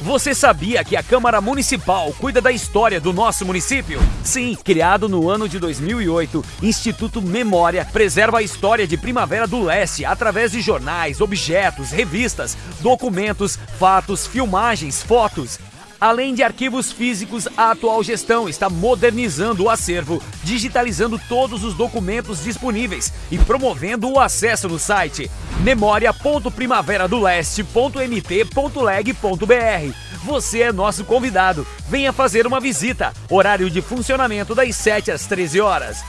Você sabia que a Câmara Municipal cuida da história do nosso município? Sim, criado no ano de 2008, Instituto Memória preserva a história de Primavera do Leste através de jornais, objetos, revistas, documentos, fatos, filmagens, fotos. Além de arquivos físicos, a atual gestão está modernizando o acervo, digitalizando todos os documentos disponíveis e promovendo o acesso no site memoria.primaveradoleste.mt.leg.br. Você é nosso convidado. Venha fazer uma visita. Horário de funcionamento das 7 às 13 horas.